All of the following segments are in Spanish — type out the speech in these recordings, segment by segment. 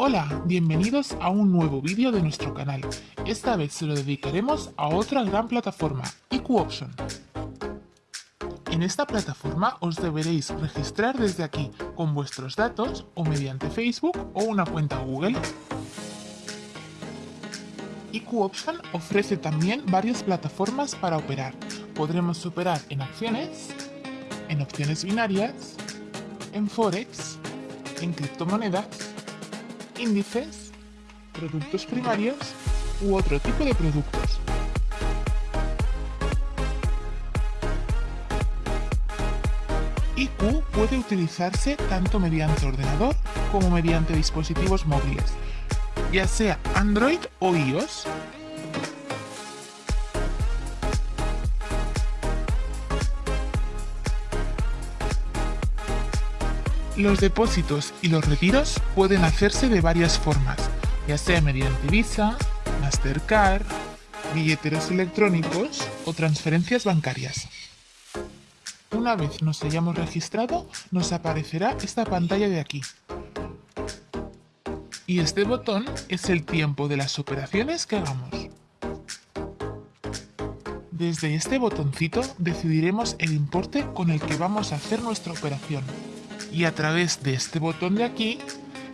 Hola, bienvenidos a un nuevo vídeo de nuestro canal. Esta vez se lo dedicaremos a otra gran plataforma, IQOption. En esta plataforma os deberéis registrar desde aquí con vuestros datos o mediante Facebook o una cuenta Google. IQOption ofrece también varias plataformas para operar. Podremos operar en acciones, en opciones binarias, en Forex, en criptomonedas, índices, productos primarios u otro tipo de productos. IQ puede utilizarse tanto mediante ordenador como mediante dispositivos móviles, ya sea Android o iOS. Los depósitos y los retiros pueden hacerse de varias formas, ya sea mediante Visa, Mastercard, billeteros electrónicos o transferencias bancarias. Una vez nos hayamos registrado, nos aparecerá esta pantalla de aquí. Y este botón es el tiempo de las operaciones que hagamos. Desde este botoncito decidiremos el importe con el que vamos a hacer nuestra operación y a través de este botón de aquí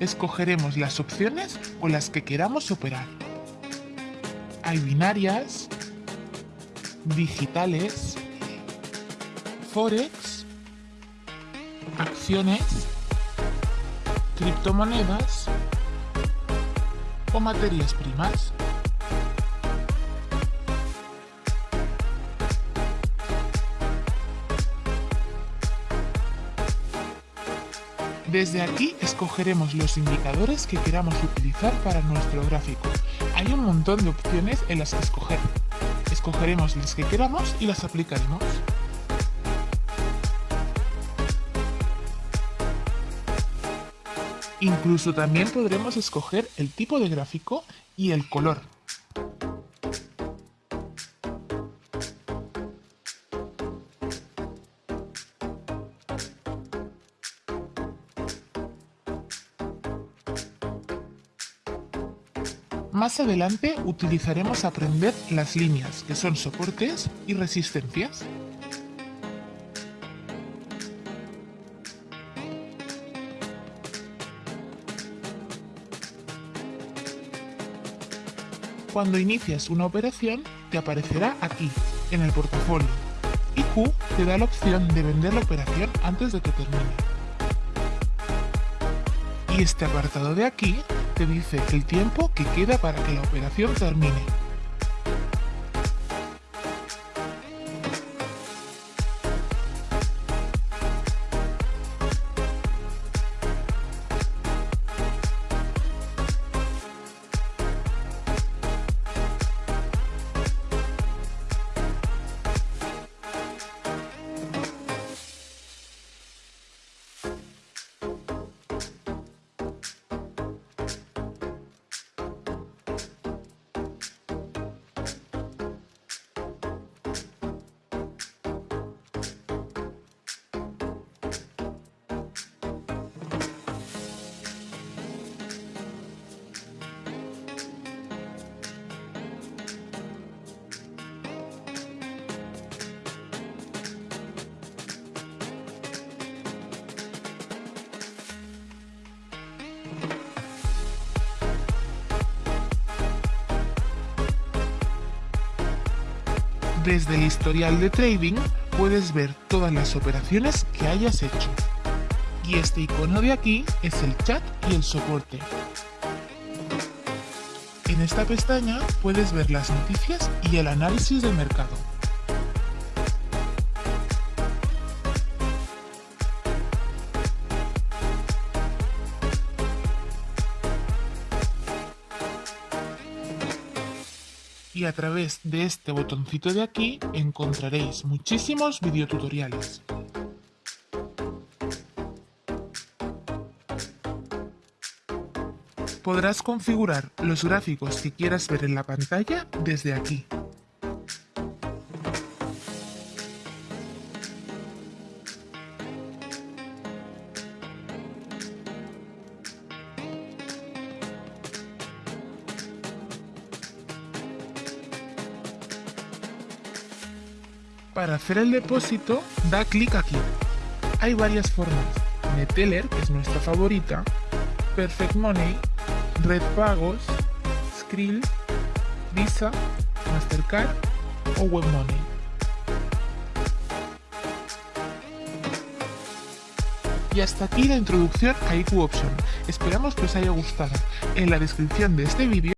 escogeremos las opciones con las que queramos operar. Hay binarias, digitales, forex, acciones, criptomonedas o materias primas. Desde aquí escogeremos los indicadores que queramos utilizar para nuestro gráfico. Hay un montón de opciones en las que escoger. Escogeremos las que queramos y las aplicaremos. Incluso también podremos escoger el tipo de gráfico y el color. Más adelante utilizaremos aprender las líneas, que son soportes y resistencias. Cuando inicias una operación, te aparecerá aquí, en el portafolio, y Q te da la opción de vender la operación antes de que termine. Y este apartado de aquí te dice el tiempo que queda para que la operación termine. Desde el historial de trading puedes ver todas las operaciones que hayas hecho. Y este icono de aquí es el chat y el soporte. En esta pestaña puedes ver las noticias y el análisis del mercado. Y a través de este botoncito de aquí encontraréis muchísimos videotutoriales. Podrás configurar los gráficos que quieras ver en la pantalla desde aquí. Para hacer el depósito, da clic aquí. Hay varias formas. Neteller, que es nuestra favorita, Perfect Money, Red Pagos, Skrill, Visa, Mastercard o WebMoney. Y hasta aquí la introducción a IQ Option. Esperamos que os haya gustado. En la descripción de este vídeo